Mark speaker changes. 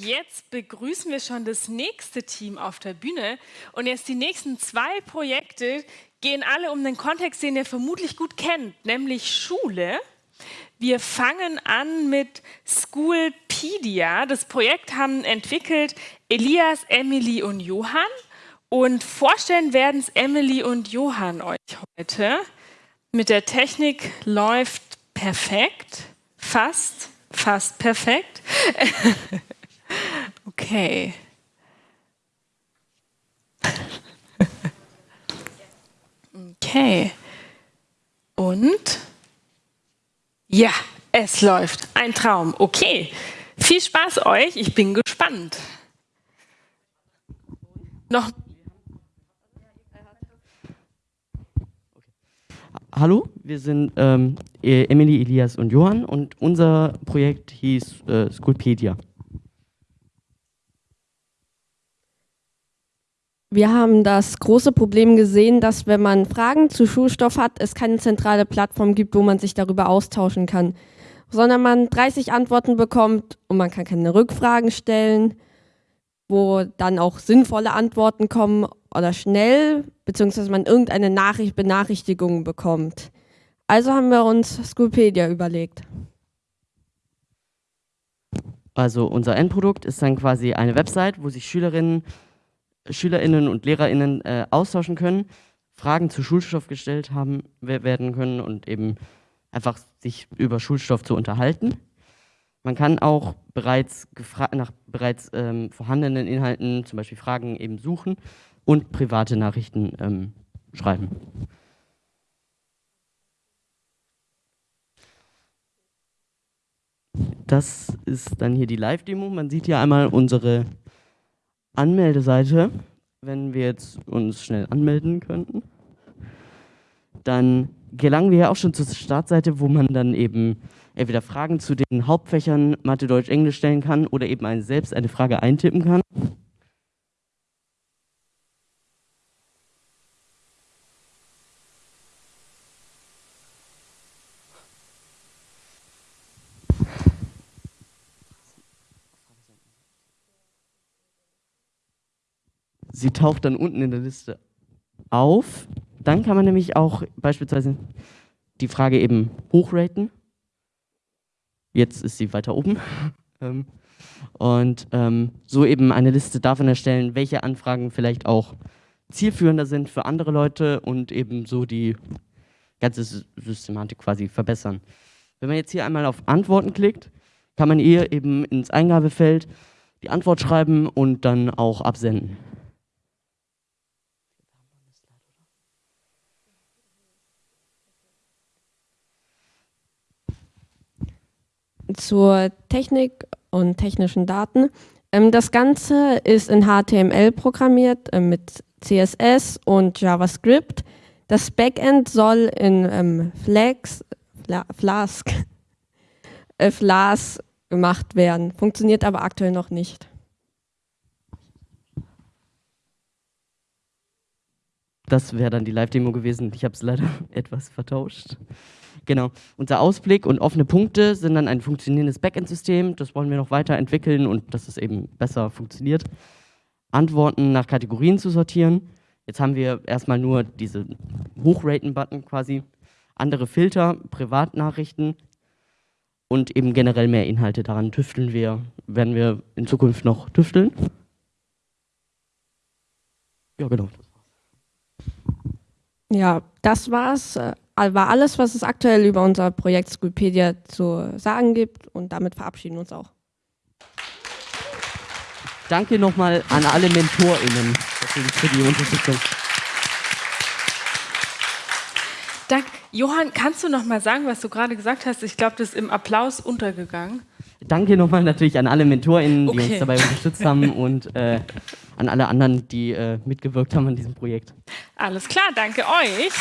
Speaker 1: Jetzt begrüßen wir schon das nächste Team auf der Bühne. Und jetzt die nächsten zwei Projekte gehen alle um den Kontext, den ihr vermutlich gut kennt, nämlich Schule. Wir fangen an mit Schoolpedia. Das Projekt haben entwickelt Elias, Emily und Johann. Und vorstellen werden es Emily und Johann euch heute. Mit der Technik läuft perfekt, fast, fast perfekt. Okay. Okay. Und? Ja, es läuft. Ein Traum. Okay. Viel Spaß euch. Ich bin gespannt. Noch.
Speaker 2: Hallo, wir sind ähm, Emily, Elias und Johann und unser Projekt hieß äh, Schoolpedia.
Speaker 3: Wir haben das große Problem gesehen, dass wenn man Fragen zu Schulstoff hat, es keine zentrale Plattform gibt, wo man sich darüber austauschen kann, sondern man 30 Antworten bekommt und man kann keine Rückfragen stellen, wo dann auch sinnvolle Antworten kommen oder schnell, beziehungsweise man irgendeine Nachricht, Benachrichtigung bekommt. Also haben wir uns Schoolpedia überlegt.
Speaker 2: Also unser Endprodukt ist dann quasi eine Website, wo sich Schülerinnen SchülerInnen und LehrerInnen äh, austauschen können, Fragen zu Schulstoff gestellt haben werden können und eben einfach sich über Schulstoff zu unterhalten. Man kann auch bereits nach bereits ähm, vorhandenen Inhalten, zum Beispiel Fragen, eben suchen und private Nachrichten ähm, schreiben. Das ist dann hier die Live-Demo. Man sieht hier einmal unsere Anmeldeseite, wenn wir jetzt uns schnell anmelden könnten, dann gelangen wir ja auch schon zur Startseite, wo man dann eben entweder Fragen zu den Hauptfächern Mathe, Deutsch, Englisch stellen kann oder eben selbst eine Frage eintippen kann. Sie taucht dann unten in der Liste auf. Dann kann man nämlich auch beispielsweise die Frage eben hochraten. Jetzt ist sie weiter oben. Ähm, und ähm, so eben eine Liste davon erstellen, welche Anfragen vielleicht auch zielführender sind für andere Leute und eben so die ganze Systematik quasi verbessern. Wenn man jetzt hier einmal auf Antworten klickt, kann man hier eben ins Eingabefeld die Antwort schreiben und dann auch absenden.
Speaker 3: Zur Technik und technischen Daten. Ähm, das Ganze ist in HTML programmiert äh, mit CSS und JavaScript. Das Backend soll in ähm, Flax, Fla Flask, äh, Flask gemacht werden, funktioniert aber aktuell noch nicht.
Speaker 2: Das wäre dann die Live-Demo gewesen. Ich habe es leider etwas vertauscht. Genau. Unser Ausblick und offene Punkte sind dann ein funktionierendes Backend-System. Das wollen wir noch weiterentwickeln und dass es eben besser funktioniert. Antworten nach Kategorien zu sortieren. Jetzt haben wir erstmal nur diese Hochraten-Button quasi. Andere Filter, Privatnachrichten und eben generell mehr Inhalte. Daran tüfteln wir, werden wir in Zukunft noch tüfteln.
Speaker 3: Ja, genau. Ja, das war's. War alles, was es aktuell über unser Projekt Schoolpedia zu sagen gibt und damit verabschieden wir uns auch.
Speaker 2: Danke nochmal an alle MentorInnen für die Unterstützung.
Speaker 1: Dank. Johann, kannst du noch mal sagen, was du gerade gesagt hast? Ich glaube, das ist im Applaus untergegangen.
Speaker 2: Danke nochmal natürlich an alle MentorInnen, die uns dabei unterstützt haben und äh, an alle anderen, die äh, mitgewirkt haben an diesem Projekt.
Speaker 1: Alles klar, danke euch.